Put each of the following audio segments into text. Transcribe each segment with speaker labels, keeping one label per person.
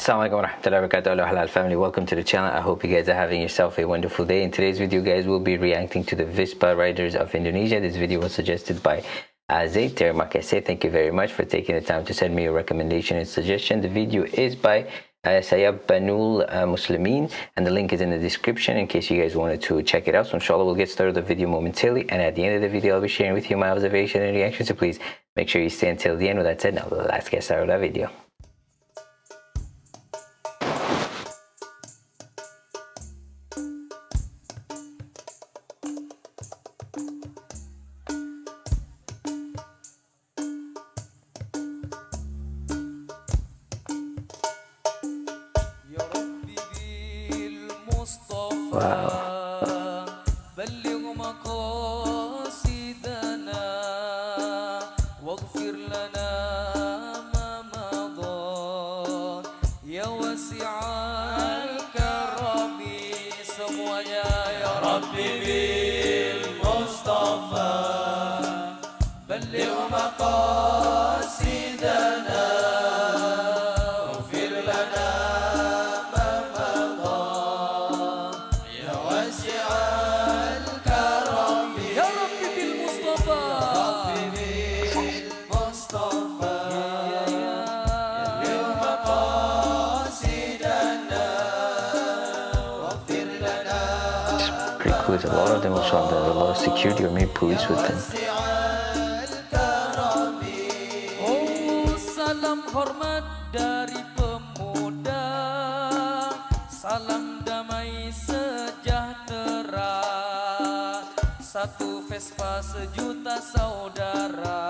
Speaker 1: Assalamualaikum warahmatullahi wabarakatuh. Halal family. Welcome to the channel. I hope you guys are having yourself a wonderful day. In today's video guys we'll be reacting to the Vespa riders of Indonesia. This video was suggested by Azay Termakase thank you very much for taking the time to send me a recommendation and suggestion. The video is by uh, Sayab Banul uh, Muslimin and the link is in the description in case you guys wanted to check it out. So inshallah we'll get started the video momentarily. And at the end of the video I'll be sharing with you my observation and reaction so please make sure you stay until the end. With that said now let's get started with that video
Speaker 2: بلغ مقاصدنا واغفر لنا ما مضى. يا واسع الكرم semuanya ya bil Mustafa بلغ مقاصدنا
Speaker 1: there's a lot of them a lot of security or maybe police with them.
Speaker 2: Oh Salam damai sejahtera. Satu Vespa sejuta saudara.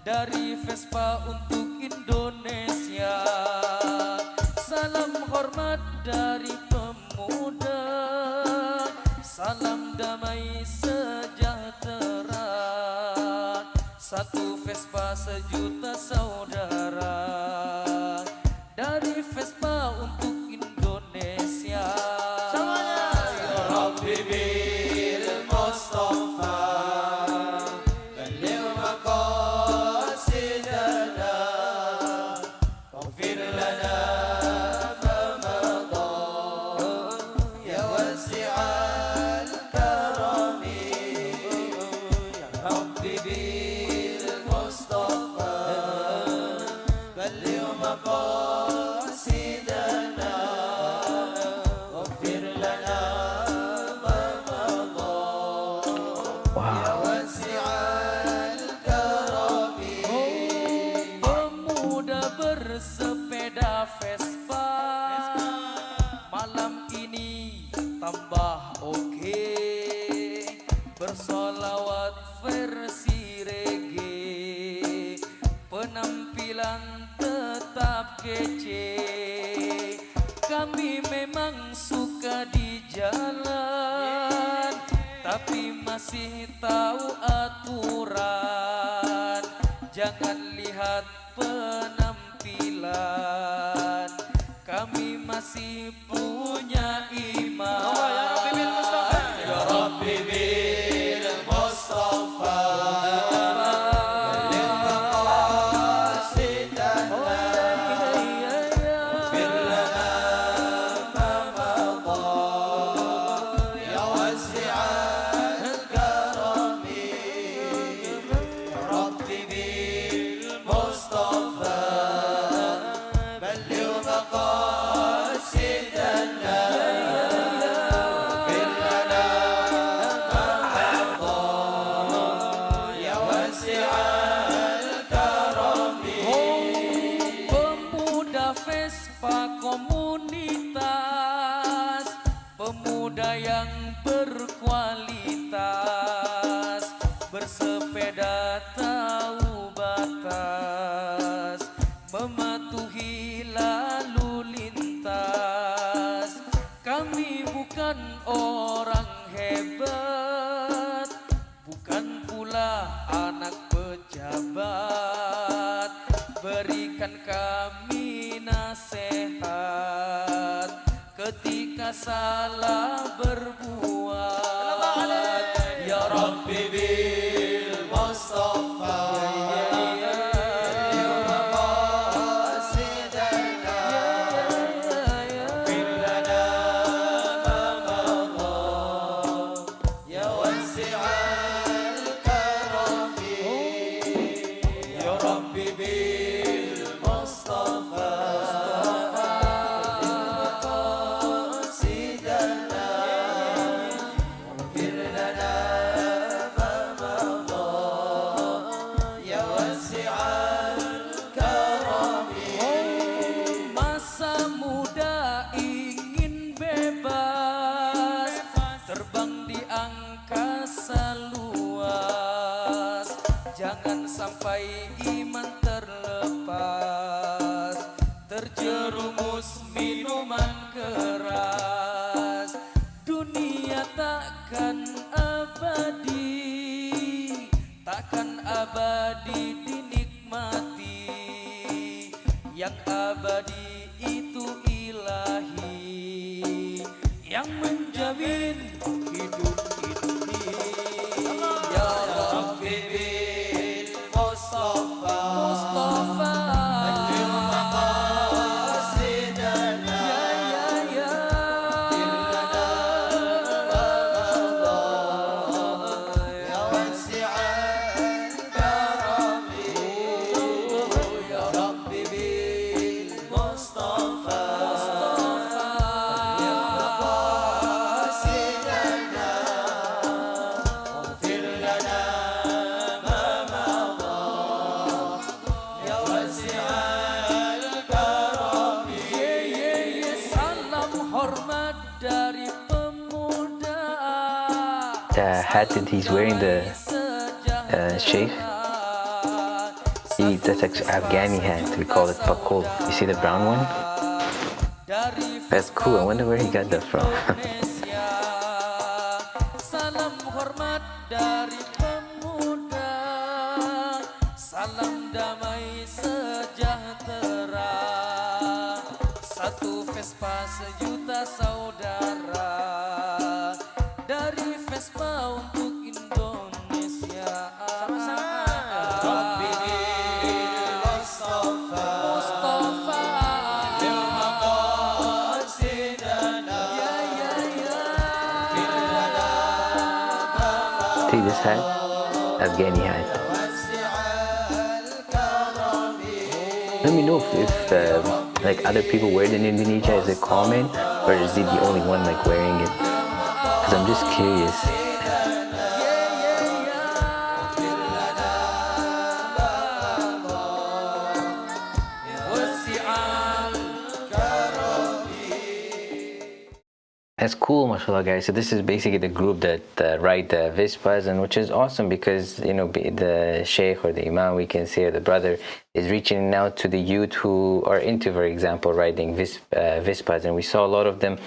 Speaker 2: Dari Vespa untuk Indonesia. Salam hormat dari damai sejahtera. Satu Vespa sejuta saudara. Dari Vespa untuk kece Kami memang suka di jalan Tapi masih tahu aturan. Jangan lihat penampilan. Kami masih punya bukan orang hebat bukan pula anak pejabat. Berikan kami nasihat ketika salah berbuat takkan abadi takkan abadi dinikmati. Yang abadi itu ilahi yang menjamin
Speaker 1: the hat that he's wearing, the uh, he, that's like Afghani hat. We call it pakol. You see the brown one? That's cool. I wonder where he got that from.
Speaker 2: Satu Vespa sejuta saudara
Speaker 1: This hat? Afghani hat. Let me know if, if uh, like other people wear it in Indonesia. Is it common or is he the only one like wearing it? Because I'm just curious. That's cool, mashallah, guys. So this is basically the group that uh, write the Vespas, and which is awesome because you know the sheikh or the imam, we can say, or the brother is reaching out to the youth who are into, for example, writing vis, uh, Vespas, and we saw a lot of them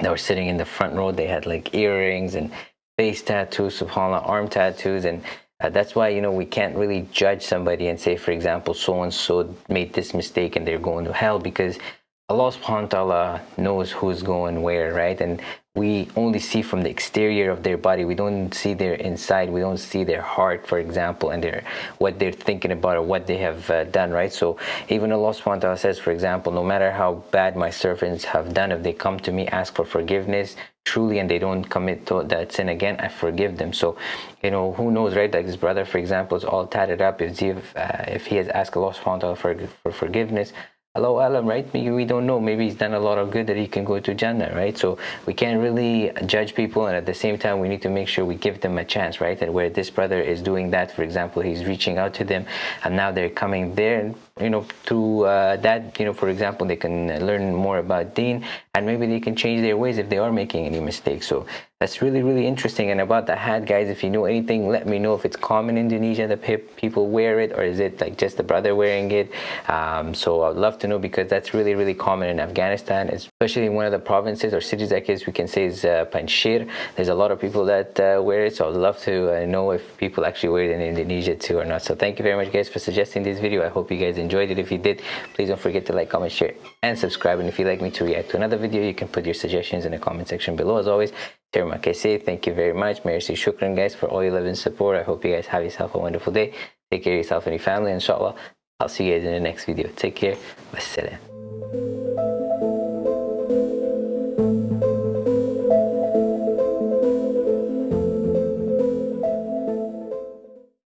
Speaker 1: that were sitting in the front row. They had like earrings and face tattoos, subhanallah, arm tattoos, and uh, that's why you know we can't really judge somebody and say, for example, so and so made this mistake and they're going to hell because Allah subhanahu wa ta'ala knows who's going where, right? And we only see from the exterior of their body. We don't see their inside. We don't see their heart, for example, and their what they're thinking about or what they have uh, done, right? So even Allah subhanahu wa ta'ala says, for example, no matter how bad my servants have done, if they come to me, ask for forgiveness, truly, and they don't commit that sin again, I forgive them. So, you know, who knows, right? Like this brother, for example, is all tatted up. If, uh, if he has asked Allah subhanahu wa ta'ala for, for forgiveness, Allahu a'lam, right? Maybe we don't know. Maybe he's done a lot of good that he can go to Jannah, right? So we can't really judge people, and at the same time, we need to make sure we give them a chance, right? And where this brother is doing that, for example, he's reaching out to them, and now they're coming there, you know, through uh, that, you know, for example, they can learn more about Deen, and maybe they can change their ways if they are making any mistakes. So that's really really interesting. And about the hat guys if you know anything let me know if it's common in indonesia that people wear it or is it like just the brother wearing it? Um, so i'd love to know because that's really really common in afghanistan especially in one of the provinces or cities i guess we can say is uh, panjshir. There's a lot of people that uh, wear it so i'd love to uh, know if people actually wear it in indonesia too or not. So thank you very much guys for suggesting this video. I hope you guys enjoyed it if you did please don't forget to like comment share and subscribe and if you'd like me to react to another video you can put your suggestions in the comment section below as always Terima. Thank you very much. Merci shukran guys for all your love and support. I hope you guys have yourself a wonderful day. Take care of yourself and your family. Inshallah, I'll see you guys in the next video. Take care. Wassalam.